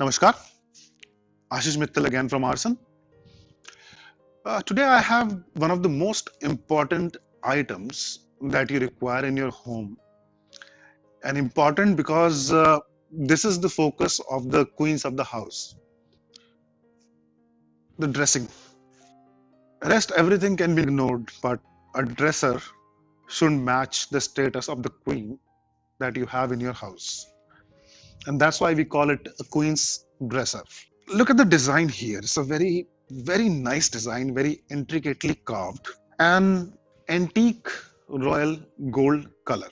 Namaskar, Ashish Mittal again from Arson. Uh, today I have one of the most important items that you require in your home and important because uh, this is the focus of the queens of the house. The dressing. Rest everything can be ignored but a dresser should match the status of the queen that you have in your house and that's why we call it a queen's dresser. Look at the design here. It's a very, very nice design, very intricately carved, and antique royal gold color.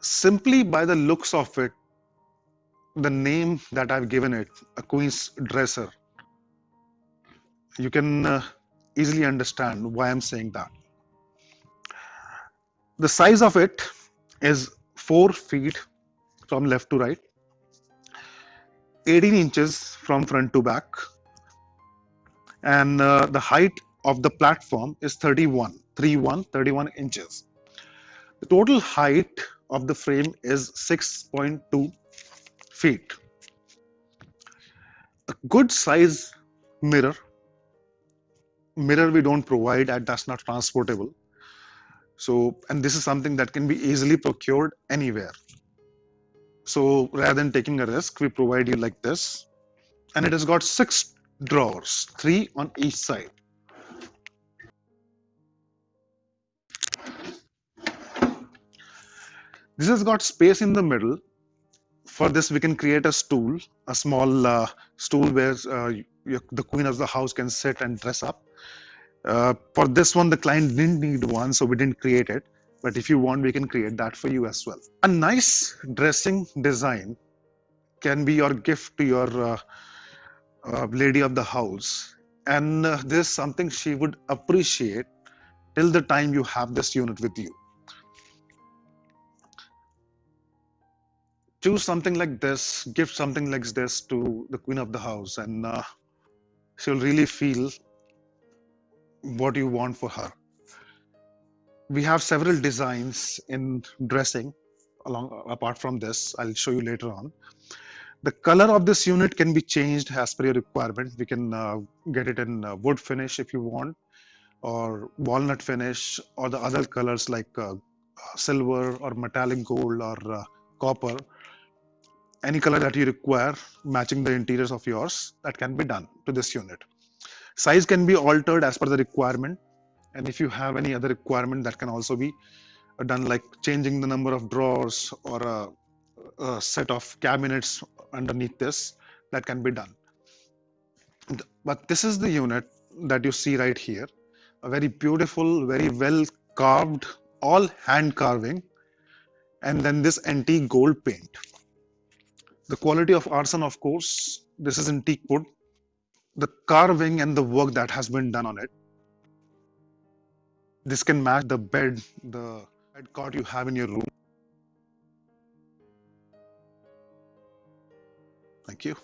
Simply by the looks of it, the name that I've given it, a queen's dresser, you can uh, easily understand why I'm saying that. The size of it is 4 feet from left to right, 18 inches from front to back, and uh, the height of the platform is 31, 31, 31 inches. The total height of the frame is 6.2 feet. A good size mirror, mirror we don't provide and that's not transportable so, and this is something that can be easily procured anywhere. So rather than taking a risk, we provide you like this. And it has got six drawers, three on each side. This has got space in the middle. For this, we can create a stool, a small uh, stool where uh, the queen of the house can sit and dress up. Uh, for this one, the client didn't need one, so we didn't create it. But if you want, we can create that for you as well. A nice dressing design can be your gift to your uh, uh, lady of the house. And uh, this is something she would appreciate till the time you have this unit with you. Choose something like this, give something like this to the queen of the house, and uh, she'll really feel what you want for her. We have several designs in dressing along apart from this. I'll show you later on. The color of this unit can be changed as per your requirement. We can uh, get it in uh, wood finish if you want, or walnut finish, or the other colors like uh, silver or metallic gold or uh, copper. Any color that you require matching the interiors of yours, that can be done to this unit. Size can be altered as per the requirement. And if you have any other requirement that can also be uh, done like changing the number of drawers or a, a set of cabinets underneath this, that can be done. But this is the unit that you see right here. A very beautiful, very well carved, all hand carving. And then this antique gold paint. The quality of arson, of course, this is antique wood the carving and the work that has been done on it. This can match the bed, the bed cot you have in your room. Thank you.